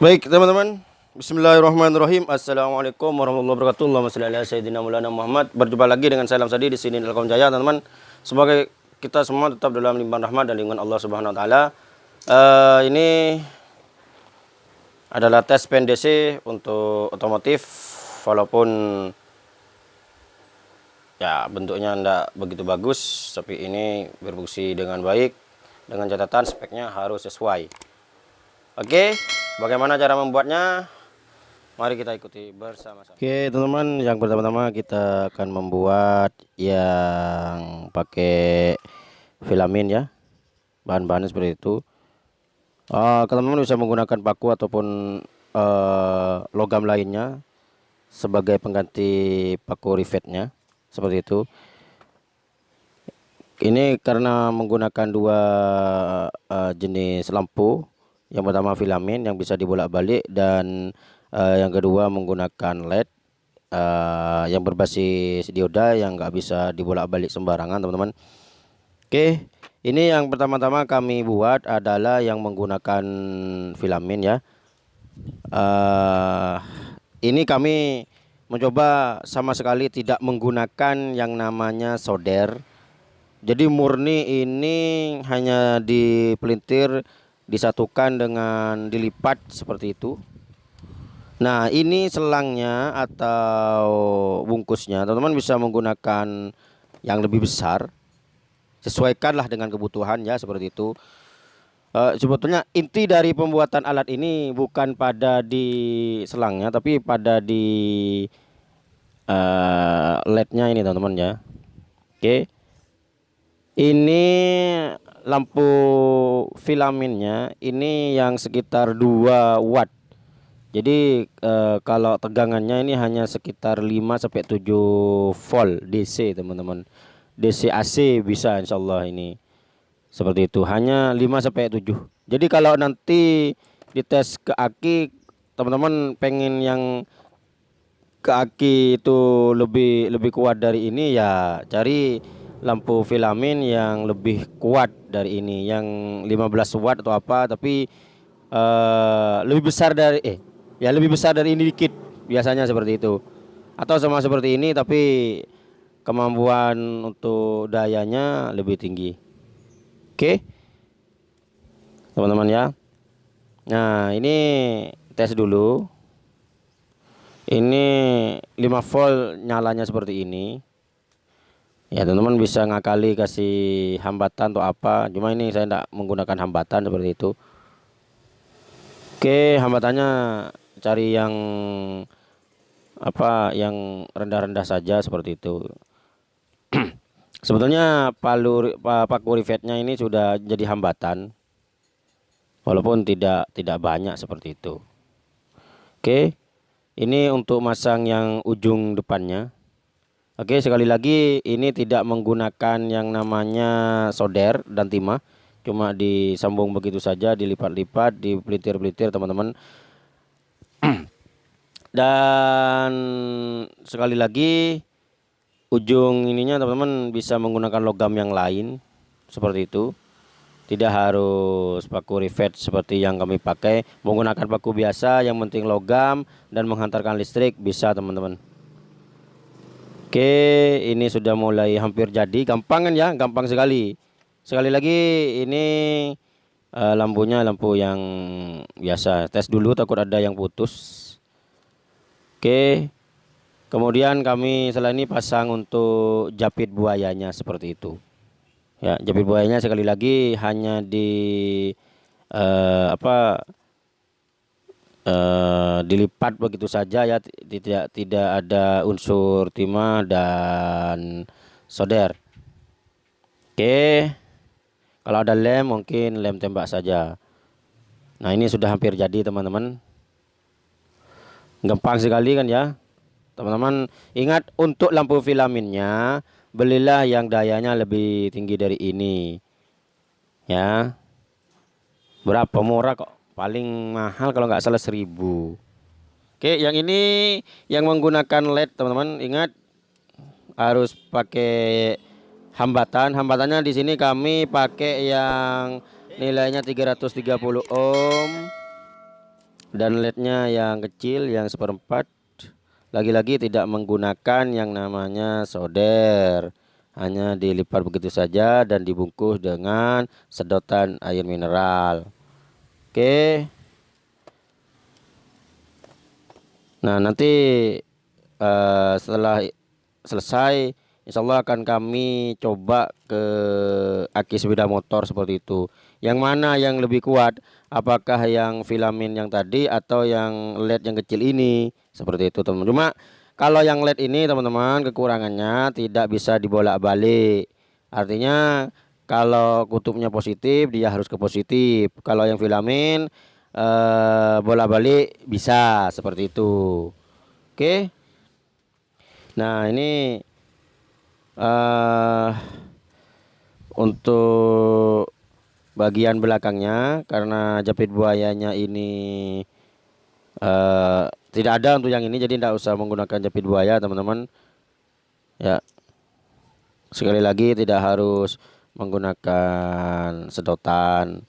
Baik teman-teman. Bismillahirrahmanirrahim. Assalamualaikum warahmatullahi wabarakatuh. Allahumma salli sayyidina Maulana Muhammad. Berjumpa lagi dengan Salam Sadi di sini Telkom Jaya teman-teman. Semoga kita semua tetap dalam limpahan rahmat dan lingkungan Allah Subhanahu wa taala. Uh, ini adalah tes PNDC untuk otomotif walaupun ya bentuknya tidak begitu bagus tapi ini berfungsi dengan baik. Dengan catatan speknya harus sesuai. Oke bagaimana cara membuatnya? Mari kita ikuti bersama-sama. Oke teman-teman yang pertama-tama kita akan membuat yang pakai filamin ya. Bahan-bahannya seperti itu. Uh, teman-teman bisa menggunakan paku ataupun uh, logam lainnya sebagai pengganti paku rivetnya seperti itu. Ini karena menggunakan dua uh, jenis lampu yang pertama filamen yang bisa dibolak-balik dan uh, yang kedua menggunakan LED uh, yang berbasis dioda yang nggak bisa dibolak-balik sembarangan teman-teman oke ini yang pertama-tama kami buat adalah yang menggunakan filamen ya uh, ini kami mencoba sama sekali tidak menggunakan yang namanya solder. Jadi murni ini hanya dipelintir disatukan dengan dilipat seperti itu. Nah, ini selangnya atau bungkusnya. Teman-teman bisa menggunakan yang lebih besar. Sesuaikanlah dengan kebutuhan ya seperti itu. Uh, sebetulnya inti dari pembuatan alat ini bukan pada di selangnya tapi pada di uh, lednya ini teman-teman ya oke ini lampu filamennya ini yang sekitar 2 watt. Jadi uh, kalau tegangannya ini hanya sekitar 5 sampai 7 volt DC teman-teman. DC AC bisa insyaallah ini seperti itu. Hanya 5 sampai 7 jadi kalau nanti dites ke aki teman-teman pengen yang ke aki itu lebih lebih kuat dari ini ya cari lampu filamen yang lebih kuat dari ini yang 15 watt atau apa tapi uh, lebih besar dari eh ya lebih besar dari ini dikit biasanya seperti itu atau sama seperti ini tapi kemampuan untuk dayanya lebih tinggi Oke. Teman-teman ya. Nah, ini tes dulu. Ini 5 volt nyalanya seperti ini. Ya, teman-teman bisa ngakali kasih hambatan atau apa. Cuma ini saya tidak menggunakan hambatan seperti itu. Oke, hambatannya cari yang apa yang rendah-rendah saja seperti itu. Sebetulnya palu paku rivetnya ini sudah jadi hambatan. Walaupun tidak tidak banyak seperti itu. Oke. Ini untuk masang yang ujung depannya. Oke, sekali lagi ini tidak menggunakan yang namanya solder dan timah. Cuma disambung begitu saja, dilipat-lipat, dipelitir-pelitir teman-teman. dan sekali lagi ujung ininya teman-teman bisa menggunakan logam yang lain seperti itu tidak harus paku rivet seperti yang kami pakai menggunakan paku biasa yang penting logam dan menghantarkan listrik bisa teman-teman oke ini sudah mulai hampir jadi. Gampang kan ya gampang sekali. Sekali lagi ini uh, lampunya lampu yang biasa. Tes dulu takut ada yang putus. Oke Kemudian kami selain ini pasang untuk japit buayanya seperti itu. Ya, japit buayanya sekali lagi hanya di uh, apa uh, dilipat begitu saja ya, tidak tidak ada unsur timah dan solder. Oke. Kalau ada lem mungkin lem tembak saja. Nah, ini sudah hampir jadi teman-teman. Gampang sekali kan ya? Teman-teman ingat untuk lampu filamennya belilah yang dayanya lebih tinggi dari ini. Ya. Berapa murah kok? Paling mahal kalau nggak salah seribu. Oke, yang ini yang menggunakan LED teman-teman ingat harus pakai hambatan. Hambatannya di sini kami pakai yang nilainya 330 ohm dan lednya yang kecil yang seperempat lagi-lagi tidak menggunakan yang namanya solder hanya dilipat begitu saja dan dibungkus dengan sedotan air mineral oke. Nah nanti uh, setelah selesai Insya Allah akan kami coba ke aki sepeda motor seperti itu. Yang mana yang lebih kuat? Apakah yang filamen yang tadi atau yang led yang kecil ini? Seperti itu teman-teman. Cuma kalau yang led ini teman-teman kekurangannya tidak bisa dibolak-balik. Artinya kalau kutubnya positif dia harus ke positif. Kalau yang filamen eh, bolak-balik bisa seperti itu. Oke? Nah ini uh, untuk bagian belakangnya karena jepit buayanya ini uh, tidak ada untuk yang ini jadi tidak usah menggunakan jepit buaya teman-teman. Ya. Sekali lagi tidak harus menggunakan sedotan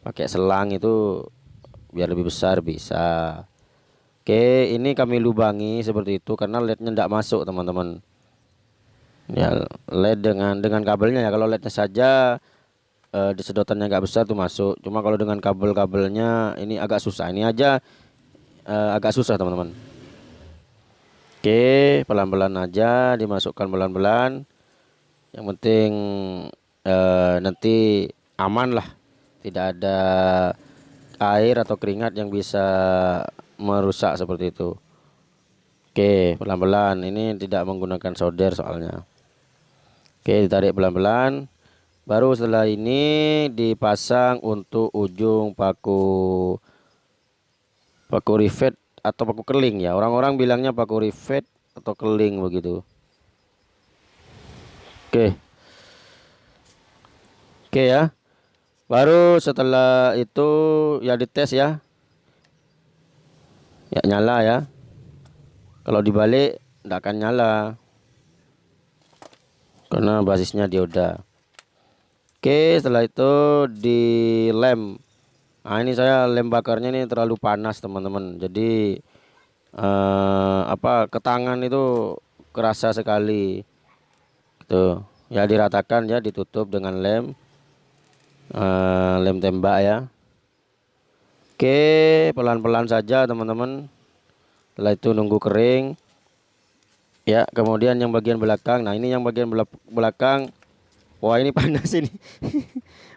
pakai selang itu biar lebih besar bisa. Oke ini kami lubangi seperti itu karena lednya tidak masuk teman-teman. Ya led dengan dengan kabelnya ya. Kalau lednya saja uh, di sedotannya agak besar tuh masuk. Cuma kalau dengan kabel-kabelnya ini agak susah. Ini aja uh, agak susah teman-teman. Oke pelan-pelan aja dimasukkan pelan-pelan. Yang penting uh, nanti aman lah. Tidak ada air atau keringat yang bisa merusak seperti itu. Oke pelan-pelan. Ini tidak menggunakan solder soalnya. Oke ditarik pelan-pelan. Baru setelah ini dipasang untuk ujung paku paku rivet atau paku keling ya. Orang-orang bilangnya paku rivet atau keling begitu. Oke oke ya. Baru setelah itu ya dites ya. Ya nyala ya. Kalau dibalik tidak akan nyala. Karena basisnya dioda. Oke setelah itu dilem Nah ini saya lem bakarnya ini terlalu panas teman-teman. Jadi eh, apa ke tangan itu kerasa sekali. Gitu. Ya diratakan ya ditutup dengan lem eh, lem tembak ya. Oke pelan-pelan saja teman-teman. Setelah itu nunggu kering. Ya kemudian yang bagian belakang. Nah ini yang bagian belakang. Wah ini panas ini.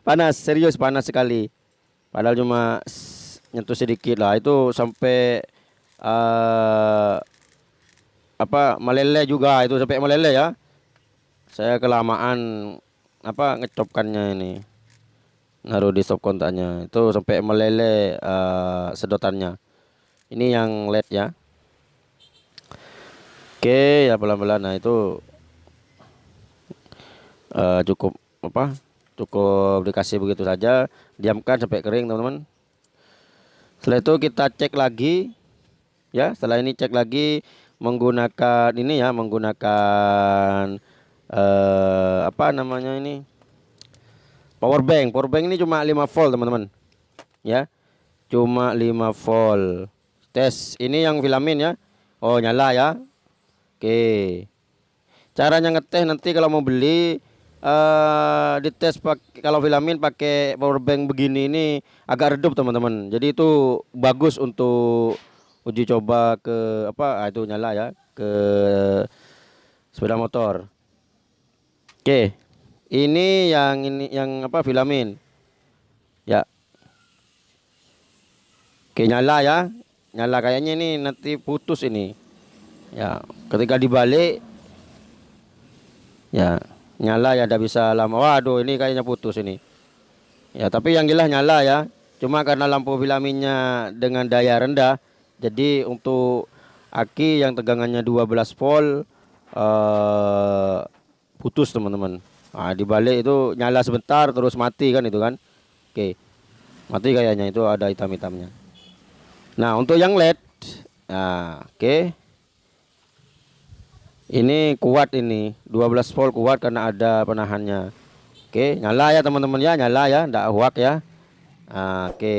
Panas serius panas sekali. Padahal cuma nyentuh sedikit lah. Itu sampai uh, Apa meleleh juga. Itu sampai meleleh ya. Saya kelamaan Apa ngecopkannya ini Naruh di stop kontaknya Itu sampai meleleh uh, sedotannya. Ini yang led ya. Oke ya pelan-pelan. Nah itu uh, cukup apa cukup dikasih begitu saja. Diamkan sampai kering teman-teman. Setelah itu kita cek lagi ya. Setelah ini cek lagi menggunakan ini ya menggunakan uh, apa namanya ini power bank. Power bank ini cuma 5 volt teman-teman. Ya. Cuma 5 volt. Tes. Ini yang filamen ya. Oh nyala ya. Oke. Caranya ngetes nanti kalau mau beli uh, dites pakai kalau filamin pakai power bank begini ini agak redup teman-teman. Jadi itu bagus untuk uji coba ke apa ah, itu nyala ya ke sepeda motor. Oke ini yang ini yang apa filamin. Ya. Oke nyala ya. Nyala kayaknya ini nanti putus ini. Ya ketika dibalik ya nyala ya tidak bisa lama. Waduh ini kayaknya putus ini. Ya tapi yang jelas nyala ya. Cuma karena lampu filaminnya dengan daya rendah jadi untuk aki yang tegangannya 12 volt uh, putus teman-teman nah, dibalik itu nyala sebentar terus mati kan itu kan? Oke. Mati kayaknya itu ada hitam-hitamnya. Nah untuk yang led nah oke. Ini kuat ini 12 volt kuat karena ada penahannya. Oke nyala ya teman-teman ya nyala ya ndak huak ya. Nah, oke.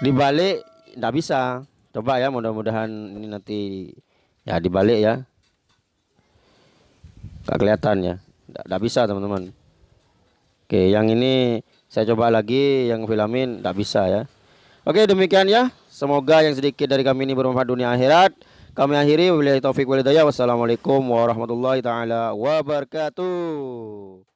Dibalik nggak bisa. Coba ya mudah-mudahan ini nanti ya dibalik ya nggak kelihatan ya. Nggak bisa teman-teman. Oke yang ini saya coba lagi yang filamin nggak bisa ya. Oke demikian ya. Semoga yang sedikit dari kami ini bermanfaat dunia akhirat. Kami akhiri. Wabillahi wassalamualaikum warahmatullahi taala wabarakatuh